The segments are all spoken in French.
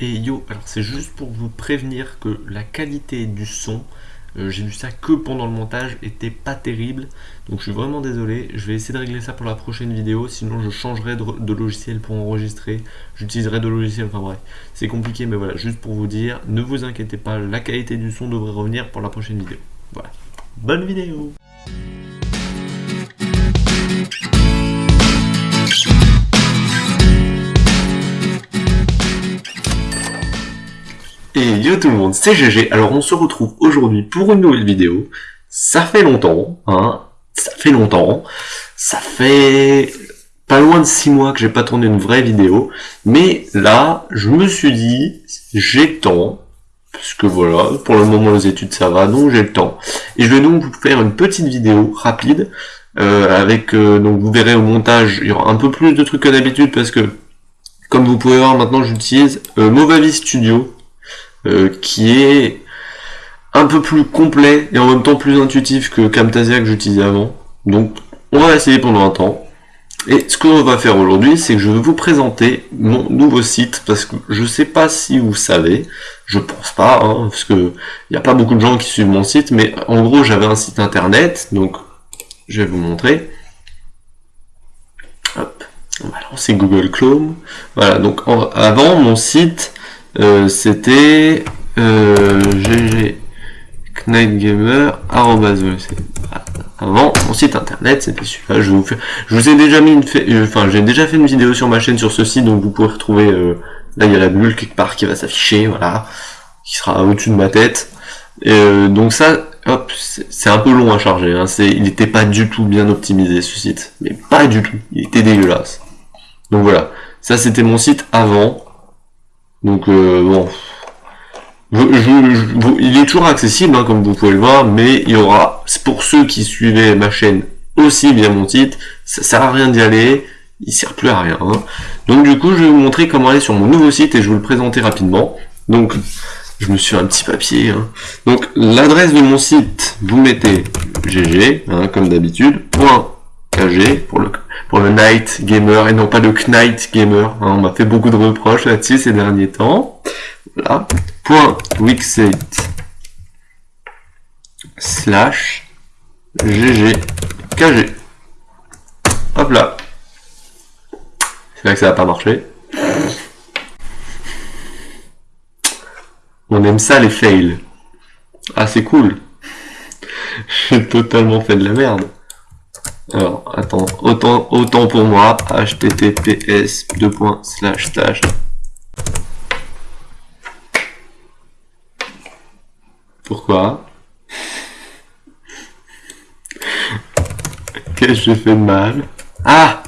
Et yo, alors c'est juste pour vous prévenir que la qualité du son, euh, j'ai vu ça que pendant le montage, était pas terrible. Donc je suis vraiment désolé, je vais essayer de régler ça pour la prochaine vidéo, sinon je changerai de, logiciel pour enregistrer, j'utiliserai de logiciel, enfin bref, c'est compliqué, mais voilà, juste pour vous dire, ne vous inquiétez pas, la qualité du son devrait revenir pour la prochaine vidéo. Voilà, bonne vidéo Et yo tout le monde, c'est GG. Alors on se retrouve aujourd'hui pour une nouvelle vidéo. Ça fait longtemps, hein. Ça fait longtemps. Ça fait pas loin de 6 mois que j'ai pas tourné une vraie vidéo. Mais là, je me suis dit, j'ai le temps. Parce que voilà, pour le moment les études ça va, donc j'ai le temps. Et je vais donc vous faire une petite vidéo rapide. Euh, avec, euh, donc vous verrez au montage, il y aura un peu plus de trucs que d'habitude parce que, comme vous pouvez voir maintenant, j'utilise euh, Movavi Studio euh, qui est un peu plus complet et en même temps plus intuitif que Camtasia que j'utilisais avant. Donc on va essayer pendant un temps. Et ce qu'on va faire aujourd'hui, c'est que je vais vous présenter mon nouveau site, parce que je sais pas si vous savez, je pense pas, hein, parce que il n'y a pas beaucoup de gens qui suivent mon site, mais en gros j'avais un site internet, donc je vais vous montrer. Hop, on Google Chrome. Voilà, donc avant mon site, euh, c'était euh, GG Gamer avant mon site internet c'était celui-là. Je vous ai déjà mis une euh, enfin j'ai déjà fait une vidéo sur ma chaîne sur ce site donc vous pouvez retrouver euh, là il y a la bulle quelque part qui va s'afficher voilà qui sera au-dessus de ma tête. Et, donc ça hop c'est un peu long à charger hein, c'est il n'était pas du tout bien optimisé ce site. Mais pas du tout. Il était dégueulasse. Donc voilà. Ça c'était mon site avant donc euh, bon, il est toujours accessible, hein, comme vous pouvez le voir, mais il y aura, pour ceux qui suivaient ma chaîne aussi via mon site, ça sert à rien d'y aller, il sert plus à rien. Hein. Donc du coup, je vais vous montrer comment aller sur mon nouveau site et je vais vous le présenter rapidement. Donc, je me suis un petit papier. Hein. Donc, l'adresse de mon site, vous mettez gg, comme d'habitude, KG pour le Night Gamer et non pas le Knight Gamer. Hein. on m'a fait beaucoup de reproches là-dessus ces derniers temps. Voilà. Point Wixsite slash GG KG. Hop là. C'est là que ça va pas marcher. On aime ça les fails. Ah c'est cool. J'ai totalement fait de la merde. Alors, attends, autant, autant pour moi, https slash Pourquoi? Qu'est-ce que j'ai fait de mal? Ah!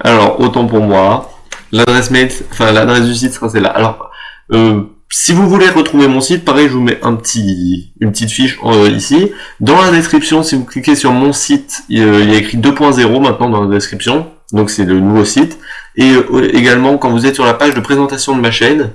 Alors, autant pour moi, l'adresse mail, enfin l'adresse du site sera celle-là. Alors, euh, si vous voulez retrouver mon site, pareil, je vous mets un petit, une petite fiche euh, ici. Dans la description, si vous cliquez sur mon site, il, y a écrit 2.0 maintenant dans la description. Donc c'est le nouveau site. Et euh, également, quand vous êtes sur la page de présentation de ma chaîne,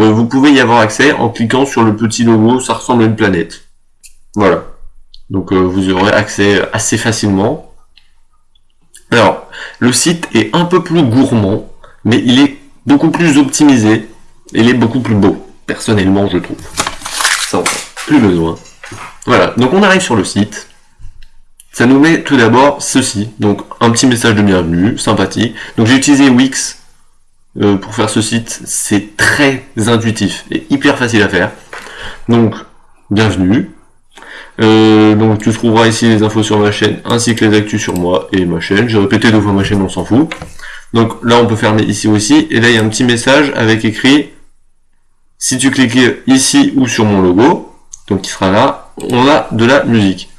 euh, vous pouvez y avoir accès en cliquant sur le petit logo, ça ressemble à une planète. Voilà. Donc vous aurez accès assez facilement. Alors, le site est un peu plus gourmand, mais il est beaucoup plus optimisé. Il est beaucoup plus beau personnellement je trouve. Ça, plus besoin. Voilà, donc on arrive sur le site. Ça nous met tout d'abord ceci, donc un petit message de bienvenue, sympathique. Donc j'ai utilisé Wix euh, pour faire ce site, c'est très intuitif et hyper facile à faire. Donc, bienvenue. Euh, donc tu trouveras ici les infos sur ma chaîne, ainsi que les actus sur moi et ma chaîne. J'ai répété deux fois ma chaîne, on s'en fout. Donc là on peut fermer ici aussi, et là il y a un petit message avec écrit si tu cliques ici ou sur mon logo, donc qui sera là, on a de la musique.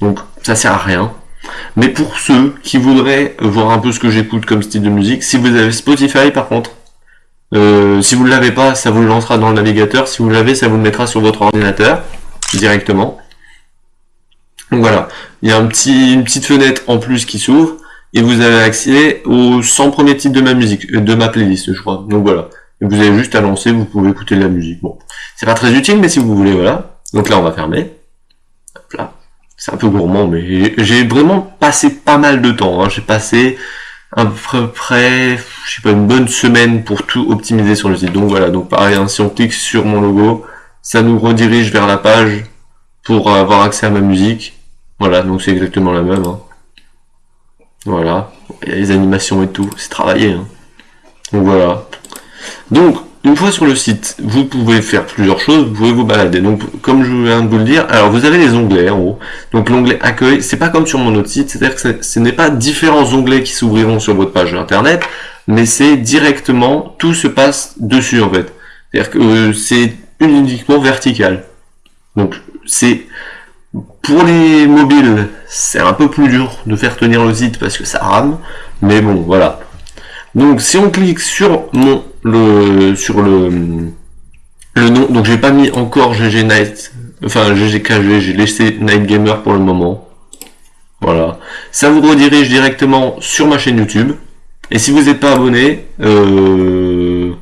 Donc ça sert à rien. Mais pour ceux qui voudraient voir un peu ce que j'écoute comme style de musique, si vous avez Spotify par contre, euh, si vous ne l'avez pas, ça vous le lancera dans le navigateur. Si vous l'avez, ça vous le mettra sur votre ordinateur directement. Donc voilà, il y a une petite fenêtre en plus qui s'ouvre et vous avez accès aux 100 premiers titres de ma musique, euh, de ma playlist, je crois. Donc voilà et vous avez juste à lancer, vous pouvez écouter de la musique. Bon, c'est pas très utile, mais si vous voulez, voilà. Donc là, on va fermer. Hop là. C'est un peu gourmand, mais j'ai vraiment passé pas mal de temps. Hein. J'ai passé à peu près, je sais pas, une bonne semaine pour tout optimiser sur le site. Donc voilà, donc pareil, hein, si on clique sur mon logo, ça nous redirige vers la page pour avoir accès à ma musique. Voilà, donc c'est exactement la même. Hein. Voilà, il y a les animations et tout, c'est travaillé. Hein. Donc voilà. Donc, une fois sur le site, vous pouvez faire plusieurs choses, vous pouvez vous balader. Donc, comme je viens de vous le dire, alors vous avez les onglets en haut. Donc l'onglet accueil, c'est pas comme sur mon autre site, c'est-à-dire que ce n'est pas différents onglets qui s'ouvriront sur votre page internet, mais c'est directement, tout se passe dessus en fait. C'est-à-dire que euh, c'est uniquement vertical. Donc c'est pour les mobiles, c'est un peu plus dur de faire tenir le site parce que ça rame, mais bon, voilà. Donc si on clique sur mon le sur le le nom, donc j'ai pas mis encore GG Night, enfin GGKG, j'ai laissé Night Gamer pour le moment. Voilà. Ça vous redirige directement sur ma chaîne YouTube. Et si vous n'êtes pas abonné, euh...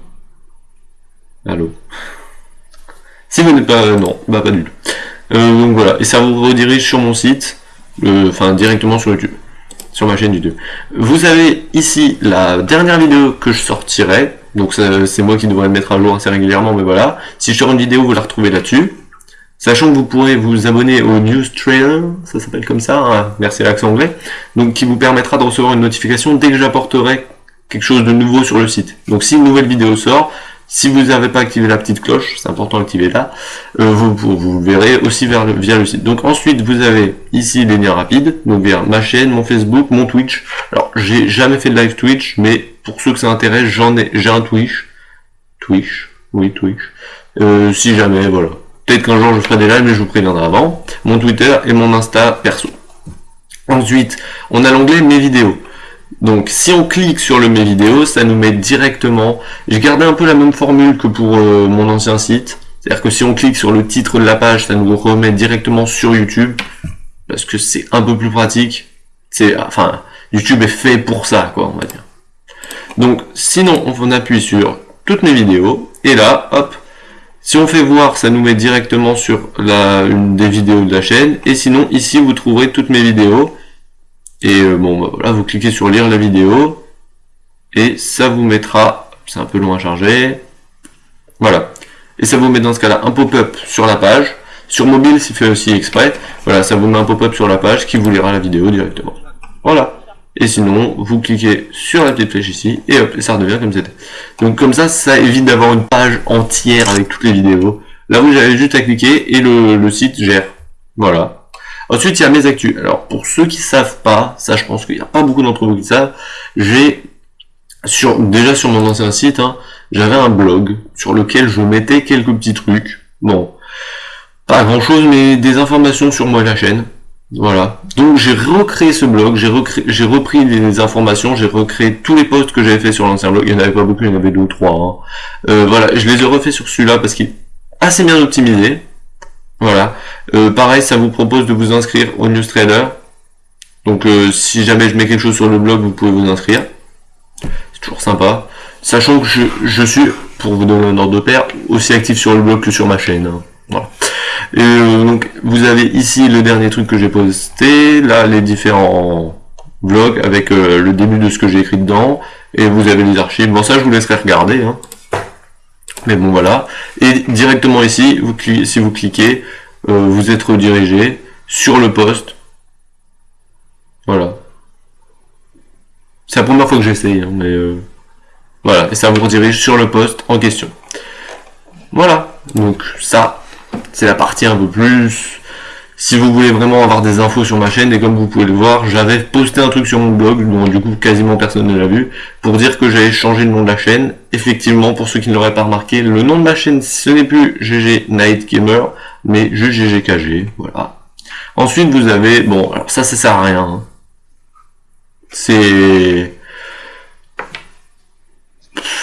Allô Si vous n'êtes pas... non, bah pas tout. Euh, donc voilà, et ça vous redirige sur mon site, euh, enfin directement sur YouTube sur ma chaîne YouTube. Vous avez ici la dernière vidéo que je sortirai, donc c'est moi qui devrais le mettre à jour assez régulièrement, mais voilà. Si je sors une vidéo, vous la retrouvez là-dessus. Sachant que vous pourrez vous abonner au News Trailer, ça s'appelle comme ça, hein, merci à l'accent anglais, donc qui vous permettra de recevoir une notification dès que j'apporterai quelque chose de nouveau sur le site. Donc si une nouvelle vidéo sort, si vous n'avez pas activé la petite cloche, c'est important d'activer là, euh, vous, vous, verrez aussi vers le, via le site. Donc ensuite, vous avez ici les liens rapides, donc vers ma chaîne, mon Facebook, mon Twitch. Alors, j'ai jamais fait de live Twitch, mais pour ceux que ça intéresse, j'en ai, j'ai un Twitch. Twitch, oui, Twitch. Euh, si jamais, voilà. Peut-être qu'un jour je ferai des lives, mais je vous préviendrai avant. Mon Twitter et mon Insta perso. Ensuite, on a l'onglet Mes vidéos. Donc si on clique sur le mes vidéos, ça nous met directement... J'ai gardé un peu la même formule que pour euh, mon ancien site. C'est-à-dire que si on clique sur le titre de la page, ça nous remet directement sur YouTube. Parce que c'est un peu plus pratique. C'est, Enfin, YouTube est fait pour ça, quoi, on va dire. Donc sinon, on appuie sur toutes mes vidéos. Et là, hop, si on fait voir, ça nous met directement sur la, une des vidéos de la chaîne. Et sinon, ici, vous trouverez toutes mes vidéos. Et euh, bon, bah, voilà, vous cliquez sur lire la vidéo, et ça vous mettra, c'est un peu long à charger, voilà. Et ça vous met dans ce cas-là un pop-up sur la page. Sur mobile, c'est fait aussi exprès. Voilà, ça vous met un pop-up sur la page qui vous lira la vidéo directement. Voilà. Et sinon, vous cliquez sur la petite flèche ici, et hop, ça redevient comme c'était. Donc comme ça, ça évite d'avoir une page entière avec toutes les vidéos. Là, vous avez juste à cliquer, et le, le site gère. Voilà. Ensuite, il y a mes actus. Alors, pour ceux qui savent pas, ça je pense qu'il n'y a pas beaucoup d'entre vous qui savent, j'ai sur déjà sur mon ancien site, hein, j'avais un blog sur lequel je mettais quelques petits trucs. Bon, pas grand chose, mais des informations sur moi et la chaîne. Voilà. Donc j'ai recréé ce blog, j'ai repris les informations, j'ai recréé tous les posts que j'avais fait sur l'ancien blog. Il n'y en avait pas beaucoup, il y en avait deux ou trois. Hein. Euh, voilà, je les ai refait sur celui-là parce qu'il est assez bien optimisé. Voilà. Euh, pareil, ça vous propose de vous inscrire au newsletter. Donc euh, si jamais je mets quelque chose sur le blog, vous pouvez vous inscrire. C'est toujours sympa. Sachant que je, suis, pour vous donner un ordre de paire, aussi actif sur le blog que sur ma chaîne. Hein. Voilà. Euh, donc vous avez ici le dernier truc que j'ai posté, là les différents blogs avec le début de ce que j'ai écrit dedans, et vous avez les archives. Bon ça je vous laisserai regarder. Hein. Mais bon voilà. Et directement ici, vous si vous cliquez, euh, vous êtes redirigé sur le poste. Voilà. C'est la première fois que j'essaye, hein, mais euh, voilà. Et ça vous redirige sur le poste en question. Voilà. Donc ça, c'est la partie un peu plus si vous voulez vraiment avoir des infos sur ma chaîne, et comme vous pouvez le voir, j'avais posté un truc sur mon blog, dont du coup quasiment personne ne l'a vu, pour dire que j'avais changé le nom de la chaîne. Effectivement, pour ceux qui ne l'auraient pas remarqué, le nom de ma chaîne, ce n'est plus GG Night Gamer, mais juste GGKG, voilà. Ensuite, vous avez, bon, alors ça, ça sert à rien. Hein. C'est...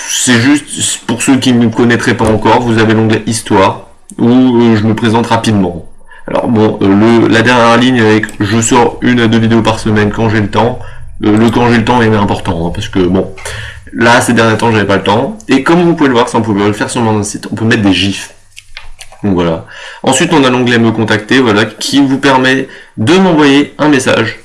C'est juste, pour ceux qui ne me connaîtraient pas encore, vous avez l'onglet Histoire, où euh, je me présente rapidement. Alors bon, euh, le, la dernière ligne avec je sors une à deux vidéos par semaine quand j'ai le temps, euh, le quand j'ai le temps est important, hein, parce que bon, là ces derniers temps j'avais pas le temps, et comme vous pouvez le voir, ça on peut le faire sur mon site, on peut mettre des gifs. Donc voilà. Ensuite on a l'onglet me contacter, voilà, qui vous permet de m'envoyer un message.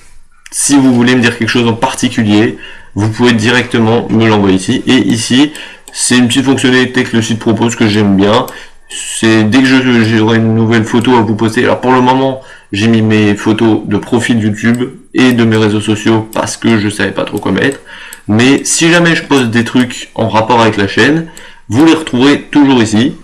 Si vous voulez me dire quelque chose en particulier, vous pouvez directement me l'envoyer ici. Et ici, c'est une petite fonctionnalité que le site propose que j'aime bien. C'est dès que j'aurai une nouvelle photo à vous poster. Alors pour le moment, j'ai mis mes photos de profil YouTube et de mes réseaux sociaux parce que je savais pas trop quoi mettre. Mais si jamais je poste des trucs en rapport avec la chaîne, vous les retrouverez toujours ici.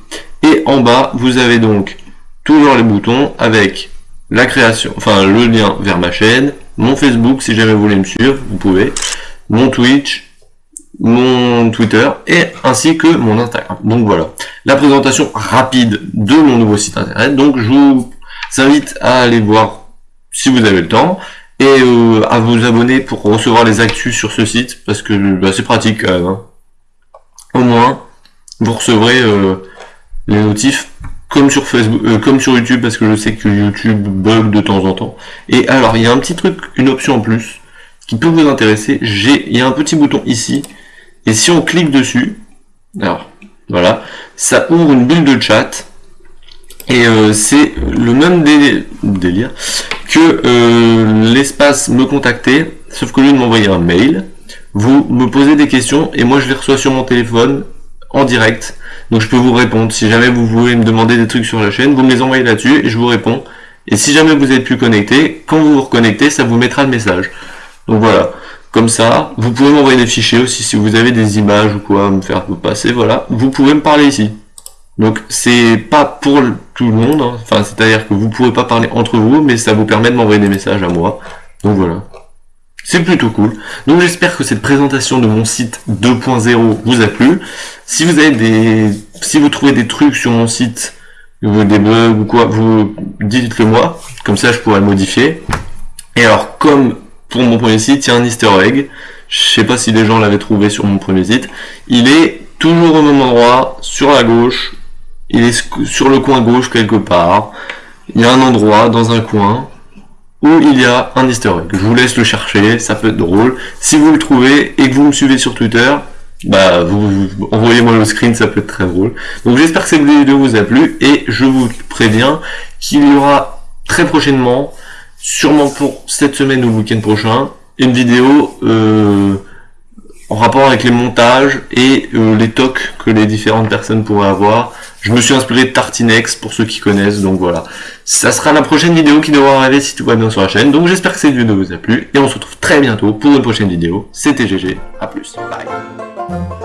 Et en bas, vous avez donc toujours les boutons avec la création, enfin le lien vers ma chaîne, mon Facebook si jamais vous voulez me suivre, vous pouvez, mon Twitch, mon Twitter et ainsi que mon Instagram. Donc voilà, la présentation rapide de mon nouveau site internet. Donc je vous invite à aller voir si vous avez le temps et euh, à vous abonner pour recevoir les actus sur ce site parce que bah, c'est pratique quand même. Hein. Au moins, vous recevrez euh, les notifs comme sur Facebook, euh, comme sur YouTube parce que je sais que YouTube bug de temps en temps. Et alors il y a un petit truc, une option en plus qui peut vous intéresser. J'ai, il y a un petit bouton ici et si on clique dessus, alors voilà, ça ouvre une bulle de chat et euh, c'est le même délire que euh, l'espace me contacter, sauf que lui de m'envoyer un mail, vous me posez des questions et moi je les reçois sur mon téléphone en direct. Donc je peux vous répondre. Si jamais vous voulez me demander des trucs sur la chaîne, vous me les envoyez là-dessus et je vous réponds. Et si jamais vous êtes plus connecté, quand vous vous reconnectez, ça vous mettra le message. Donc voilà. Comme ça, vous pouvez m'envoyer des fichiers aussi si vous avez des images ou quoi à me faire passer, voilà. Vous pouvez me parler ici. Donc c'est pas pour tout le monde, hein. enfin c'est-à-dire que vous pouvez pas parler entre vous, mais ça vous permet de m'envoyer des messages à moi. Donc voilà. C'est plutôt cool. Donc j'espère que cette présentation de mon site 2.0 vous a plu. Si vous avez des, si vous trouvez des trucs sur mon site, des bugs ou quoi, vous dites-le moi. Comme ça, je pourrais le modifier. Et alors, comme pour mon premier site, il y a un easter egg. Je sais pas si les gens l'avaient trouvé sur mon premier site. Il est toujours au même endroit, sur la gauche. Il est sur le coin gauche quelque part. Il y a un endroit dans un coin où il y a un easter egg. Je vous laisse le chercher, ça peut être drôle. Si vous le trouvez et que vous me suivez sur Twitter, bah vous, envoyez-moi le screen, ça peut être très drôle. Donc j'espère que cette vidéo vous a plu et je vous préviens qu'il y aura très prochainement sûrement pour cette semaine ou le week-end prochain, une vidéo euh, en rapport avec les montages et euh, les tocs que les différentes personnes pourraient avoir. Je me suis inspiré de Tartinex pour ceux qui connaissent, donc voilà. Ça sera la prochaine vidéo qui devra arriver si tout va bien sur la chaîne. Donc j'espère que cette vidéo vous a plu et on se retrouve très bientôt pour une prochaine vidéo. C'était GG, à plus, bye.